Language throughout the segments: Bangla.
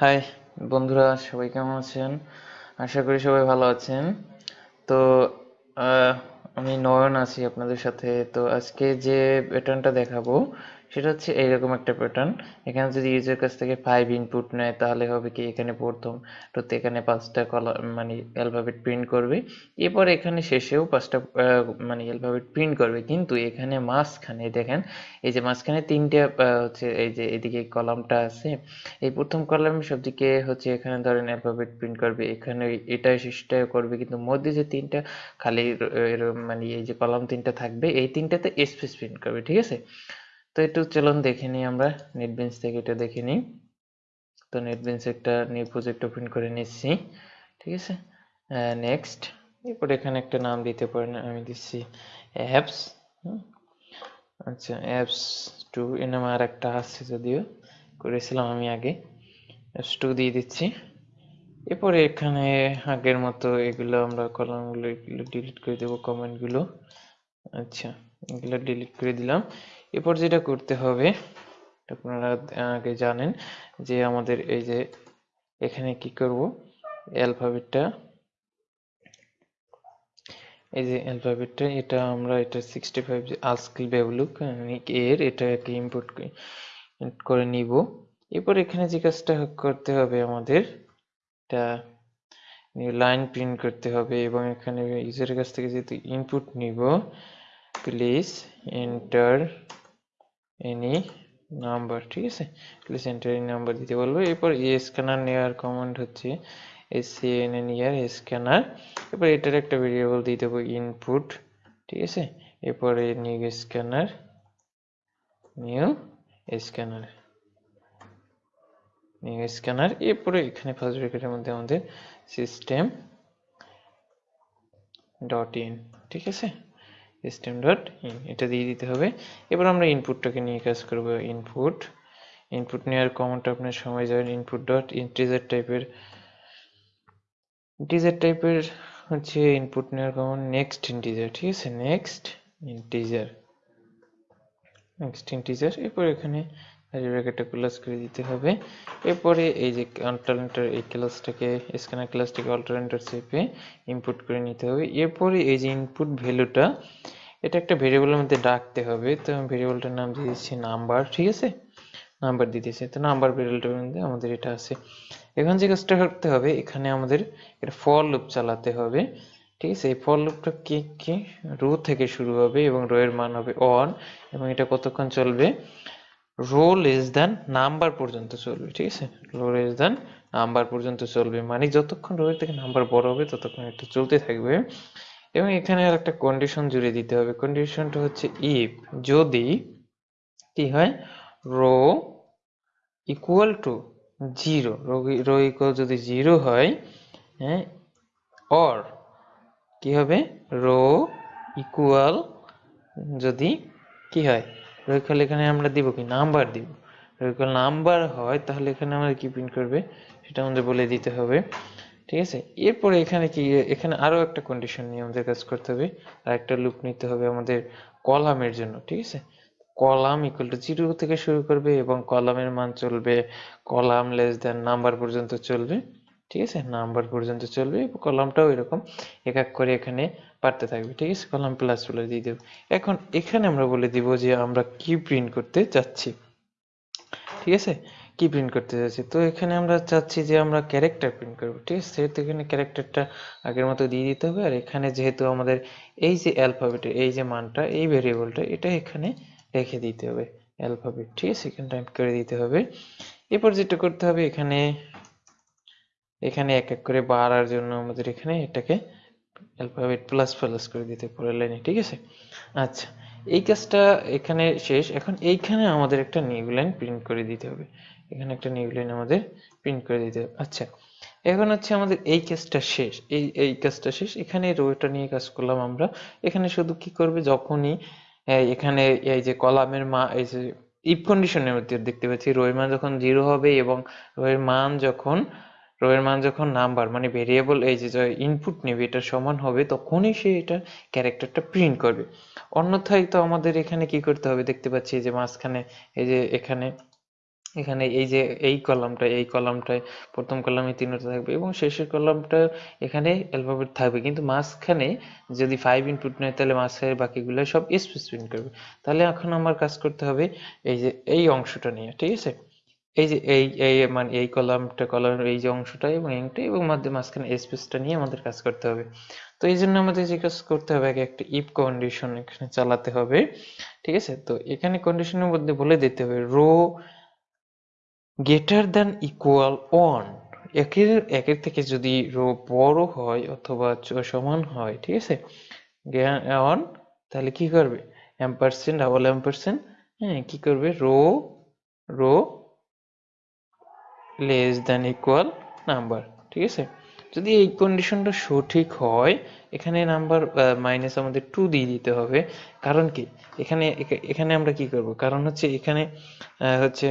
হাই বন্ধুরা, সবাই কেমন আছেন? আশা করি সবাই ভালো আছেন। তো আমি নয়ন আছি আপনাদের সাথে। তো আজকে যে প্যাটার্নটা দেখাবো সেটা হচ্ছে এইরকম একটা প্যাটার্ন এখানে যদি ইউজার কাছ থেকে ফাইভ ইনপুট নেয়, তাহলে হবে কি এখানে প্রথম তো এখানে পাঁচটা কলা মানে অ্যালফাবেট প্রিন্ট করবে। এরপর এখানে শেষেও পাঁচটা মানে অ্যালফাবেট প্রিন্ট করবে। কিন্তু এখানে মাঝখানে দেখেন, এই যে মাঝখানে তিনটে হচ্ছে এই যে এদিকে কলামটা আছে, এই প্রথম কলামের সবদিকে হচ্ছে এখানে ধরেন অ্যালফাবেট প্রিন্ট করবে। এখানে এটা শেষটা করবে, কিন্তু মধ্যে যে তিনটা খালি মানে এই যে কলাম তিনটা থাকবে, এই তিনটাতে স্পেস প্রিন্ট করবে, ঠিক আছে? তো একটু চলুন দেখে নিই আমরা নেটবিনস থেকে এটা দেখে নিই। তো নেটবিনস একটা নিউ প্রজেক্ট ওপেন করে নিচ্ছি, ঠিক আছে? নেক্সট এরপর এখানে একটা নাম দিতে পারেন, আমি দিচ্ছি অ্যাপস আচ্ছা অ্যাপস টু এ নামে আর একটা আছে যদিও, করেছিলাম আমি আগে। অ্যাপস টু দিয়ে দিচ্ছি। এরপরে এখানে আগের মতো এগুলো আমরা কলামগুলো এগুলো ডিলিট করে দেবো কমেন্টগুলো আচ্ছা এগুলো ডিলিট করে দিলাম। এরপর যেটা করতে হবে আপনারা আগে জানেন যে আমাদের এই যে এখানে কি করব, অ্যালফাবেটটা, এই যে অ্যালফাবেটটা, এটা আমরা, এটা সিক্সটি ফাইভ যে আজকাল ব্যবলুক এর এটাকে ইম্পোর্ট করে নিব। এরপর এখানে যে কাজটা করতে হবে আমাদের, এটা লাইন প্রিন্ট করতে হবে এবং এখানে ইউজারের কাছ থেকে যেহেতু ইনপুট নিব প্লিজ এন্টার এনি নাম্বার ঠিক আছে? এন্টার এনি নাম্বার দিতে বলব। এরপর এ স্ক্যানার নেওয়ার কমান্ড হচ্ছে S C N N year scanner এরপর এটার একটা ভেরিয়েবল দিয়ে দেবো ইনপুট ঠিক আছে? এরপরে new scanner new scanner new scanner এরপরে এখানে ফার্স্ট ব্র্যাকেটের মধ্যে আমাদের সিস্টেম ডট ইন ঠিক আছে? সিস্টেম ডট ইন এটা দিয়ে দিতে হবে। এবার আমরা ইনপুটটাকে নিয়ে কাজ করব ইনপুট ইনপুট নেওয়ার কমান্ডটা আপনার সময় যাবেন ইনপুট ডট ইন্টিজার টাইপের ইন্টিজার টাইপের হচ্ছে ইনপুট নেওয়ার কমান্ড নেক্সট ইন্টিজার ঠিক আছে? নেক্সট ইন্টিজার নেক্সট ইন্টিজার এরপর এখানে কাজী ব্র্যাকেটটা ক্লোজ করে দিতে হবে। এরপরে এই যে অল্টারনেটর এই ক্লাসটাকে স্ক্যানার ক্লাসটাকে অল্টারনেটর চেপে ইনপুট করে নিতে হবে। এরপরে এই যে ইনপুট ভ্যালুটা এটা একটা ভেরিয়েবলের মধ্যে ডাকতে হবে। তো আমি ভেরিয়েবলটার নাম দিয়ে দিচ্ছি নাম্বার ঠিক আছে? নাম্বার দিতেছি তো নাম্বার ভেরিয়েবলটার মধ্যে আমাদের এটা আছে। এখন যে কাজটা করতে হবে, এখানে আমাদের এটা ফর লুপ চালাতে হবে। ঠিক আছে? এই ফর লুপটা কি কি? রো থেকে শুরু হবে এবং রো এর মান হবে অন এবং এটা কতক্ষণ চলবে? রো লেস দ্যান নাম্বার পর্যন্ত চলবে, ঠিক আছে? রো লেস দ্যান নাম্বার পর্যন্ত চলবে মানে যতক্ষণ রো এর থেকে নাম্বার বড় হবে, ততক্ষণ এটা চলতে থাকবে। এবং এখানে আর একটা কন্ডিশন জুড়ে দিতে হবে। কন্ডিশনটা হচ্ছে ইফ যদি কি হয়? Row equal to zero row equal যদি জিরো হয় হ্যাঁ অর কি হবে? রো ইকুয়াল যদি কি হয়? রো এখানে আমরা দিব কি? নাম্বার দিব। রো ইকুয়াল নাম্বার হয়, তাহলে এখানে আমাদের কি প্রিন্ট করবে? সেটা আমাদের বলে দিতে হবে। ঠিক আছে? এরপরে এখানে কি, এখানে আরও একটা কন্ডিশন নিয়ে আমাদের কাজ করতে হবে। আর একটা লুপ নিতে হবে আমাদের কলামের জন্য। ঠিক আছে? কলাম ইকুয়াল টু জিরো থেকে শুরু করবে এবং কলামের মান চলবে, কলাম লেস দেন নাম্বার পর্যন্ত চলবে। ঠিক আছে? নাম্বার পর্যন্ত চলবে, কলামটাও এরকম এক এক করে এখানে পারতে থাকবে, ঠিক আছে? কলাম প্লাস বলে দিয়ে দেবো। এখন এখানে আমরা বলে দিব যে আমরা কি প্রিন্ট করতে চাচ্ছি। ঠিক আছে? কি প্রিন্ট করতে চাচ্ছি? তো এখানে আমরা চাচ্ছি যে আমরা ক্যারেক্টার প্রিন্ট করব, ঠিক আছে? সেহেতু এখানে ক্যারেক্টারটা আগের মতো দিয়ে দিতে হবে। আর এখানে যেহেতু আমাদের এই যে অ্যালফাবেটের এই যে মানটা, এই ভেরিয়েবলটা এটা এখানে রেখে দিতে হবে অ্যালফাবেট ঠিক আছে? এখানে টাইপ করে দিতে হবে। এরপর যেটা করতে হবে, এখানে এখানে এক এক করে বাড়ার জন্য আমাদের এখানে এটাকে অ্যালফাবেট প্লাস প্লাস করে দিতে পরের লাইনে ঠিক আছে? আচ্ছা এই কাজটা এখানে শেষ। এখন এইখানে আমাদের একটা নিউ লাইন প্রিন্ট করে দিতে হবে। এখানে একটা নিউ লাইন আমাদের প্রিন্ট করে দিতে হবে। আচ্ছা এখন হচ্ছে আমাদের এই কাজটা শেষ। এই এই কাজটা শেষ। এখানে রোটা নিয়ে কাজ করলাম আমরা। এখানে শুধু কি করবে? যখনই এখানে এই যে কলামের মা, এই যে ইফ কন্ডিশনের মধ্যে দেখতে পাচ্ছি। রো এর মান যখন জিরো হবে এবং রো এর মান যখন রো এর মান যখন নাম্বার মানে ভেরিয়েবল এই যে ইনপুট নেবে, এটা সমান হবে, তখনই সে এটা ক্যারেক্টারটা প্রিন্ট করবে। অন্যথায় তো আমাদের এখানে কি করতে হবে? দেখতে পাচ্ছি যে মাঝখানে, এই যে এখানে এখানে এই যে এই কলামটা এই কলামটায় প্রথম কলামে তিনটা থাকবে এবং শেষের কলামটা এখানে অ্যালফাবেট থাকবে। কিন্তু মাঝখানে যদি ফাইভ ইনপুট নেয়, তাহলে মাঝখানে বাকিগুলো সব স্পেস প্রিন্ট করবে। তাহলে এখন আমার কাজ করতে হবে এই যে, এই অংশটা নিয়ে, ঠিক আছে? এই যে এই এই মানে এই কলামটা কলামের এই যে অংশটা এবং এইটা এবং মধ্যে মাঝখানে স্পেসটা নিয়ে আমাদের কাজ করতে হবে। তো এই জন্য আমাদের যে কাজ করতে হবে, আগে একটা ইফ কন্ডিশন এখানে চালাতে হবে, ঠিক আছে? তো এখানে কন্ডিশনের মধ্যে বলে দিতে হবে row greater than equal one একের একের থেকে যদি রো বড় হয় অথবা সমান হয়, ঠিক আছে? ওয়ান তাহলে কি করবে? অ্যাম্পারসেন্ট ডাবল অ্যাম্পারসেন্ট হ্যাঁ কি করবে? Row row less than equal number ঠিক আছে? যদি এই কন্ডিশনটা সঠিক হয়, এখানে নাম্বার মাইনাস আমাদের টু দিয়ে দিতে হবে। কারণ কি? এখানে এখানে আমরা কি করব? কারণ হচ্ছে এখানে হচ্ছে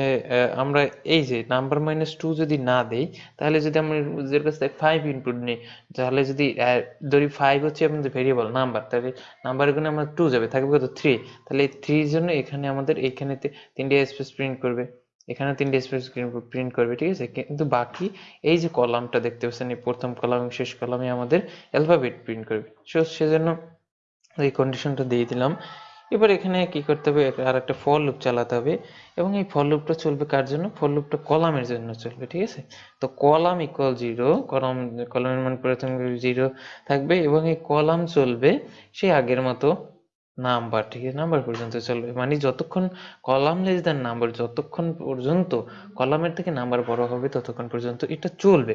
আমরা এই যে নাম্বার মাইনাস টু যদি না দেই, তাহলে যদি আমরা ইউজার কাছ থেকে ফাইভ ইনপুট নিই, তাহলে যদি ধরি ফাইভ হচ্ছে আমাদের ভেরিয়েবল নাম্বার তাহলে নাম্বার এখানে আমরা টু যাবে, থাকবে কত? থ্রি তাহলে এই থ্রির জন্য এখানে আমাদের এইখানেতে তিনটে স্পেস প্রিন্ট করবে। এখানে তিনটে স্পেস প্রিন্ট করবে, ঠিক আছে? কিন্তু বাকি এই যে কলামটা দেখতে পাচ্ছেন, এই প্রথম কলাম এবং শেষ কলামে আমাদের অ্যালফাবেট প্রিন্ট করবে। সো সেজন্য এই কন্ডিশনটা দিয়ে দিলাম। এবার এখানে কি করতে হবে? আর একটা ফর লুপ চালাতে হবে। এবং এই ফর লুপটা চলবে কার জন্য? ফর লুপটা কলামের জন্য চলবে, ঠিক আছে? তো কলাম ইকুয়াল জিরো কলাম কলামের মান প্রথম জিরো থাকবে এবং এই কলাম চলবে সেই আগের মতো নাম্বার, ঠিক আছে? নাম্বার পর্যন্ত চলবে মানে যতক্ষণ কলাম লেস দেন নাম্বার যতক্ষণ পর্যন্ত কলামের থেকে নাম্বার বড় হবে, ততক্ষণ পর্যন্ত এটা চলবে।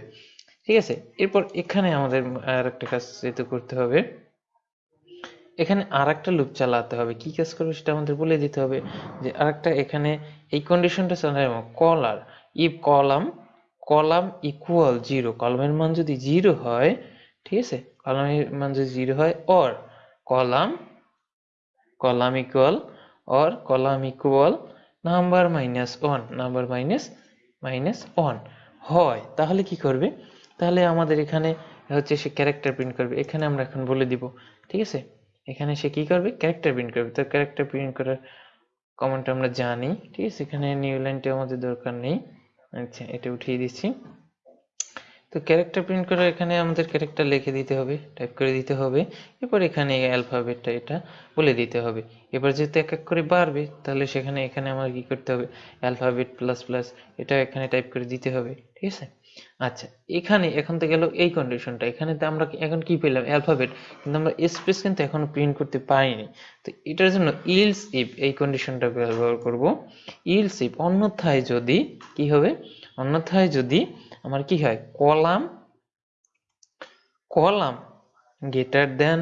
ঠিক আছে? এরপর এখানে আমাদের আর একটা কাজ যেতে করতে হবে, এখানে আর একটা লুপ চালাতে হবে। কি কাজ করবে সেটা আমাদের বলে দিতে হবে যে আর একটা এখানে এই কন্ডিশনটা চালাতে কলার if column column equal zero কলামের মান যদি জিরো হয়, ঠিক আছে? কলামের মান যদি জিরো হয় or column column equal or column equal number minus one number minus minus one হয়, তাহলে কি করবে? তাহলে আমাদের এখানে হচ্ছে সে ক্যারেক্টার প্রিন্ট করবে। এখানে আমরা এখন বলে দিব, ঠিক আছে? এখানে সে কি করবে? ক্যারেক্টার প্রিন্ট করবে। তো ক্যারেক্টার প্রিন্ট করার কমান্ডটা আমরা জানি, ঠিক আছে? এখানে নিউ লাইনটা আমাদের দরকার নেই। আচ্ছা এটা উঠিয়ে দিচ্ছি। তো ক্যারেক্টার প্রিন্ট করার এখানে আমাদের ক্যারেক্টার লিখে দিতে হবে টাইপ করে দিতে হবে। এরপর এখানে অ্যালফাবেটটা এটা বলে দিতে হবে। এবার যেহেতু এক এক করে বাড়বে, তাহলে সেখানে এখানে আমার কি করতে হবে? অ্যালফাবেট প্লাস প্লাস এটা এখানে টাইপ করে দিতে হবে, ঠিক আছে? আচ্ছা এখানে এখন তো গেল এই কন্ডিশনটা এখানে তো আমরা এখন কি পেলাম? অ্যালফাবেট কিন্তু আমরা স্পেস কিন্তু এখনও প্রিন্ট করতে পারিনি তো এটার জন্য ইলস ইফ এই কন্ডিশনটা ব্যবহার করব। ইলস ইফ অন্যথায় যদি কি হবে? অন্যথায় যদি আমার কি হয়? Column column greater then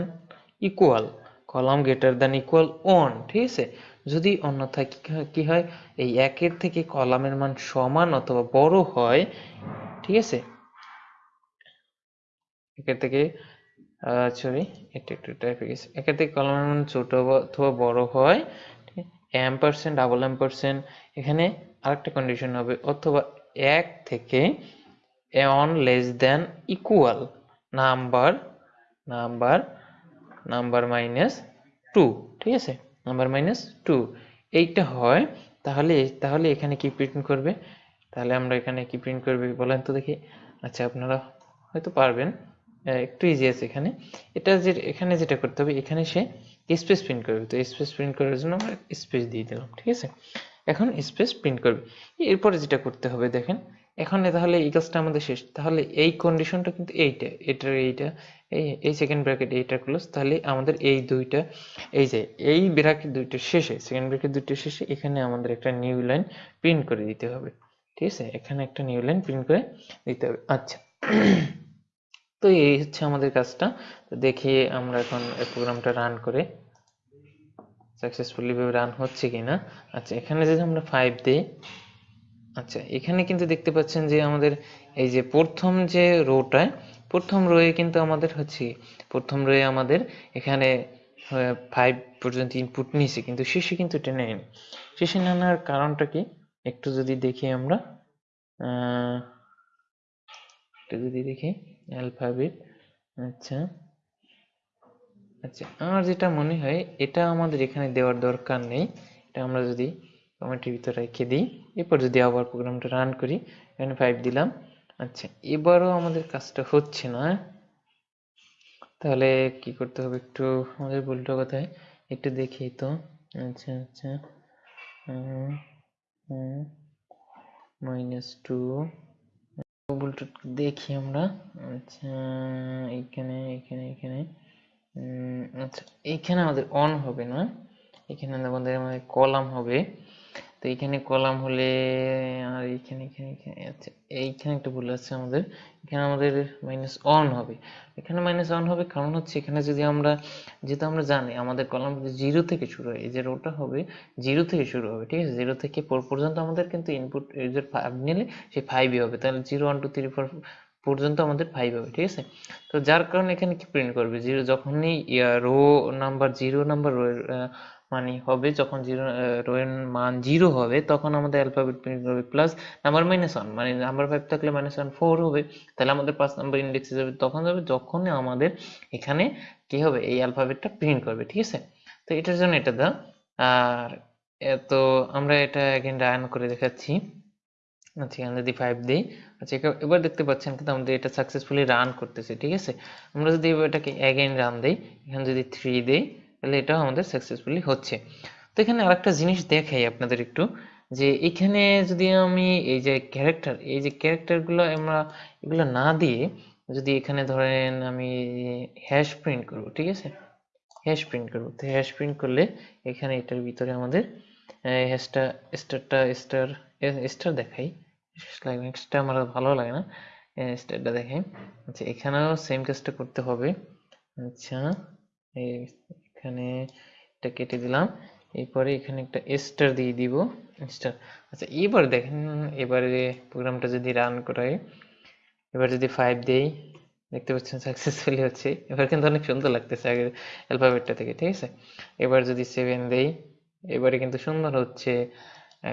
equal column greater then equal one ঠিক আছে? যদি অন্যথায় কি হয়- এই একের থেকে কলামের মান সমান অথবা বড় হয়, ঠিক আছে? একের থেকে সরি এটা একটু টাইপ হয়ে গেছে। একের থেকে কলামের মান ছোট অথবা বড় হয় M percent double M percent এখানে আরেকটা কন্ডিশন হবে, অথবা এক থেকে on less then equal number number number minus two ঠিক আছে? নাম্বার মাইনাস টু এইটা হয়, তাহলে তাহলে এখানে কি প্রিন্ট করবে? তাহলে আমরা এখানে কি প্রিন্ট করবে বলেন তো দেখি। আচ্ছা আপনারা হয়তো পারবেন। একটু ইজি আছে এখানে। এটা যে, এখানে যেটা করতে হবে, এখানে সে স্পেস প্রিন্ট করবে। তো স্পেস প্রিন্ট করার জন্য আমরা স্পেস দিয়ে দিলাম, ঠিক আছে? এখন স্পেস প্রিন্ট করবে। এরপরে যেটা করতে হবে, দেখেন এখন তাহলে এই কাজটা আমাদের শেষ। তাহলে এই কন্ডিশনটা কিন্তু এইটা, এটার এইটা, এই এই সেকেন্ড ব্র্যাকেট এইটা ক্লোজ তাহলে আমাদের এই দুইটা, এই যে এই ব্র্যাকেট দুইটা শেষে সেকেন্ড ব্র্যাকেট দুইটা শেষে এখানে আমাদের একটা নিউ লাইন প্রিন্ট করে দিতে হবে। ঠিক আছে? এখানে একটা নিউ লাইন প্রিন্ট করে দিতে হবে। আচ্ছা। তো এই হচ্ছে আমাদের কাজটা। তো দেখি আমরা এখন প্রোগ্রামটা রান করে সাকসেসফুলি ভাবে রান হচ্ছে কিনা। আচ্ছা এখানে যদি আমরা ফাইভ দিই আচ্ছা এখানে কিন্তু দেখতে পাচ্ছেন যে আমাদের এই যে প্রথম যে রোটায় প্রথম রোয়ে কিন্তু আমাদের হচ্ছে প্রথম রোয়ে আমাদের এখানে ফাইভ পর্যন্ত ইনপুট নিয়েছে, কিন্তু শেষে কিন্তু এটা নেয়নি। শেষে নেওয়ার কারণটা কি? একটু যদি দেখি আমরা একটু যদি দেখি অ্যালফাবেট আচ্ছা আচ্ছা আমার যেটা মনে হয়, এটা আমাদের এখানে দেওয়ার দরকার নেই, এটা আমরা যদি কমেন্টের ভিতরে রেখে দিই। এরপর যদি আবার প্রোগ্রামটা রান করি এখানে ফাইভ দিলাম। আচ্ছা এবারও আমাদের কাজটা হচ্ছে না। তাহলে কি করতে হবে একটু আমাদের ভুলটা কোথায়? একটু দেখি তো। আচ্ছা আচ্ছা। মাইনাস টু দেখি আমরা। আচ্ছা এখানে এখানে এখানে। আচ্ছা এইখানে আমাদের অন হবে না। এখানে আমাদের আমাদের কলাম হবে। তো এইখানে কলাম হলে, আর এইখানে এখানে এখানে আচ্ছা এইখানে একটা ভুল আছে আমাদের। এখানে আমাদের মাইনাস অন হবে। এখানে মাইনাস অন হবে কারণ হচ্ছে এখানে যদি আমরা, যেহেতু আমরা জানি আমাদের কলাম জিরো থেকে শুরু হয়, এই যে রোটা হবে জিরো থেকে শুরু হবে, ঠিক আছে? জিরো থেকে ফোর পর্যন্ত আমাদের কিন্তু ইনপুট এই যে ফাইভ নিলে সেই ফাইভই হবে। তাহলে zero one two three four পর্যন্ত আমাদের ফাইভ হবে, ঠিক আছে? তো যার কারণে এখানে কি প্রিন্ট করবে? জিরো যখনই row number zero number row মানে হবে যখন জিরো রো এর মান জিরো হবে, তখন আমাদের অ্যালফাবেট প্রিন্ট করবে প্লাস নাম্বার মাইনাস ওয়ান মানে নাম্বার ফাইভ থাকলে মাইনাস ওয়ান ফোর হবে, তাহলে আমাদের পাঁচ নাম্বার ইন্ডেক্সে যাবে, তখন যাবে যখন আমাদের এখানে কি হবে, এই অ্যালফাবেটটা প্রিন্ট করবে, ঠিক আছে? তো এটার জন্য এটা দাও, আর তো আমরা এটা এগেন রান করে দেখাচ্ছি। আচ্ছা এখানে যদি ফাইভ দিই আচ্ছা এবার দেখতে পাচ্ছেন কিন্তু আমাদের এটা সাকসেসফুলি রান করতেছে, ঠিক আছে? আমরা যদি এবার এটাকে অ্যাগেন রান দিই, এখানে যদি থ্রি দিই তাহলে এটাও আমাদের সাকসেসফুলি হচ্ছে। তো এখানে আরেকটা জিনিস দেখাই আপনাদের একটু, যে এখানে যদি আমি এই যে ক্যারেক্টার এই যে ক্যারেক্টারগুলো আমরা এগুলো না দিয়ে যদি এখানে ধরেন আমি হ্যাশ প্রিন্ট করব, ঠিক আছে? হ্যাশ প্রিন্ট করব। তো হ্যাশ প্রিন্ট করলে এখানে এটার ভিতরে আমাদের হ্যাশটা স্টারটা স্টার স্টার দেখাই। স্টার আমার ভালো লাগে না। স্টারটা দেখাই। আচ্ছা এখানেও সেম কাজটা করতে হবে। আচ্ছা এখানে এটা কেটে দিলাম। এরপরে এখানে একটা স্টার দিয়ে দিব স্টার আচ্ছা এবার দেখেন, এবারে প্রোগ্রামটা যদি রান করাই, এবার যদি ফাইভ দেই, দেখতে পাচ্ছেন সাকসেসফুলি হচ্ছে। এবার কিন্তু অনেক সুন্দর লাগতেছে আগের অ্যালফাবেটটা থেকে, ঠিক আছে? এবার যদি সেভেন দেই, এবারে কিন্তু সুন্দর হচ্ছে।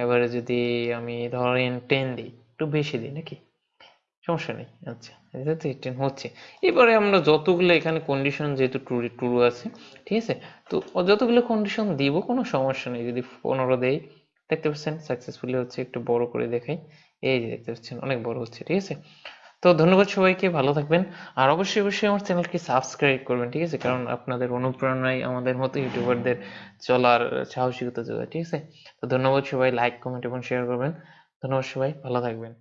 এবারে যদি আমি ধরেন টেন দিই, একটু বেশি দিই নাকি? সমস্যা নেই আচ্ছা। এটা তো টেন হচ্ছে। এবারে আমরা যতগুলো এখানে কন্ডিশন যেহেতু ট্রু ট্রু আছে, ঠিক আছে? তো যতগুলো কন্ডিশন দিব, কোনো সমস্যা নেই। যদি পনেরো দেই, দেখতে পাচ্ছেন সাকসেসফুলি হচ্ছে, একটু বড় করে দেখাই। এই যে দেখতে পাচ্ছেন, অনেক বড় হচ্ছে, ঠিক আছে? তো ধন্যবাদ সবাইকে, ভালো থাকবেন। আর অবশ্যই অবশ্যই আমার চ্যানেলকে সাবস্ক্রাইব করবেন, ঠিক আছে? কারণ আপনাদের অনুপ্রেরণায় আমাদের মতো ইউটিউবারদের চলার সাহসিকতা যোগায়, ঠিক আছে? তো ধন্যবাদ সবাই লাইক কমেন্ট এবং শেয়ার করবেন। ধন্যবাদ সবাই, ভালো থাকবেন।